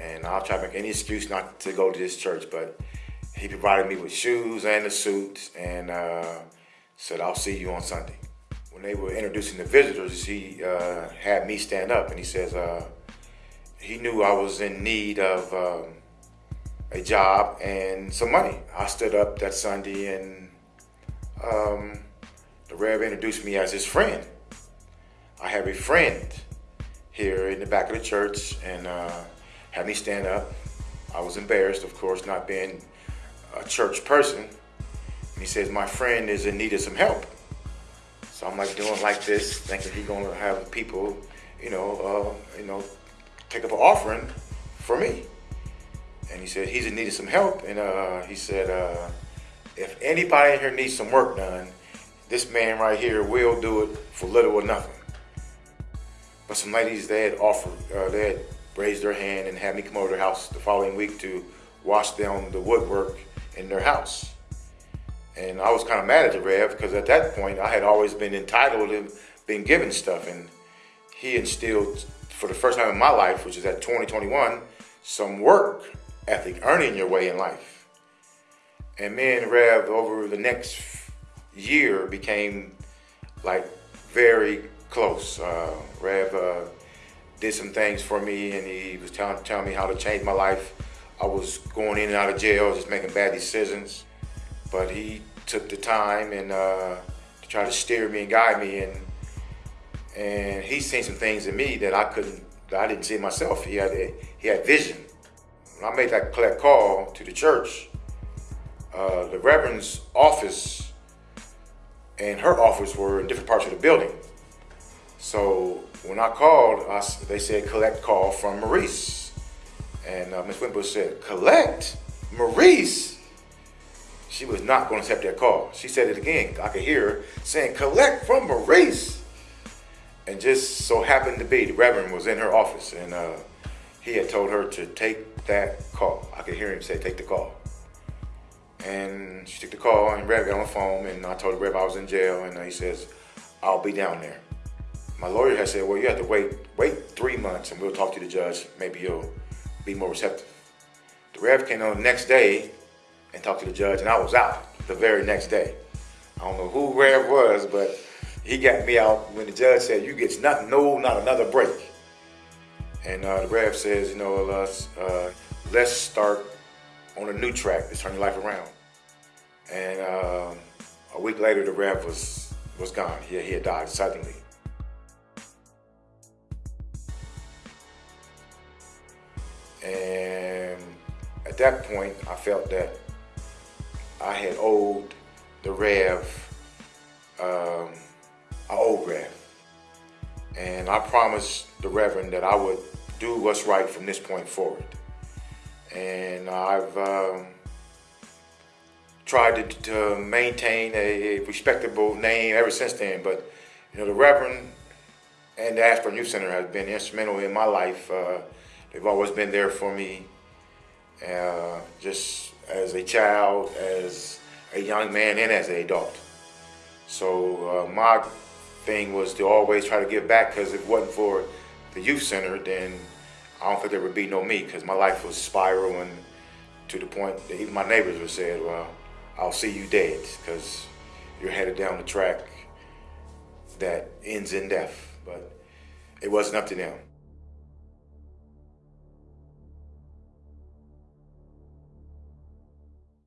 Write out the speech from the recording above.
and I'll try to make any excuse not to go to this church, but he provided me with shoes and a suit and uh, said, I'll see you on Sunday. When they were introducing the visitors, he uh, had me stand up and he says, uh, he knew I was in need of um, a job and some money. I stood up that Sunday and um, the Rev introduced me as his friend. I have a friend here in the back of the church and uh, had me stand up. I was embarrassed, of course, not being a church person. And he says, my friend is in need of some help. So I'm like doing like this, thinking he's gonna have people, you know, uh, you know, take up an offering for me. And he said, he's in need of some help. And uh, he said, uh, if anybody in here needs some work done, this man right here will do it for little or nothing. But some ladies, they had offered, uh, they had raised their hand and had me come over to their house the following week to wash down the woodwork in their house. And I was kind of mad at the Rev because at that point I had always been entitled and been given stuff. And he instilled, for the first time in my life, which is at 2021, some work ethic, earning your way in life. And me and Rev over the next year became like very close. Uh, Rev uh, did some things for me and he was telling, me how to change my life. I was going in and out of jail, just making bad decisions. But he took the time and uh, to try to steer me and guide me and and he's seen some things in me that I couldn't, that I didn't see myself. He had a, he had vision. When I made that call to the church, uh, the Reverend's office and her office were in different parts of the building. So when I called, I, they said collect call from Maurice. And uh, Ms. Wimbush said, collect? Maurice? She was not going to accept that call. She said it again. I could hear her saying, collect from Maurice. And just so happened to be, the Reverend was in her office and uh, he had told her to take that call. I could hear him say, take the call. And she took the call and Rev got on the phone and I told the Rev I was in jail and he says, I'll be down there. My lawyer had said, well, you have to wait, wait three months and we'll talk to the judge. Maybe you'll be more receptive. The Rev came on the next day and talked to the judge and I was out the very next day. I don't know who Rev was, but he got me out when the judge said, you get nothing, no, not another break. And uh, the Rev says, you know, let's, uh, let's start on a new track to turn your life around. And uh, a week later, the Rev was, was gone. He, he had died suddenly. And at that point, I felt that I had owed the Rev, um, I owed Rev. And I promised the Reverend that I would do what's right from this point forward. And I've um, tried to, to, maintain a respectable name ever since then. But, you know, the Reverend and the Ashburn Youth Center has been instrumental in my life. Uh, they've always been there for me, uh, just as a child, as a young man, and as an adult. So uh, my thing was to always try to give back because if it wasn't for the youth center, then I don't think there would be no me because my life was spiraling to the point that even my neighbors would say, well, I'll see you dead because you're headed down the track that ends in death. But it wasn't up to them.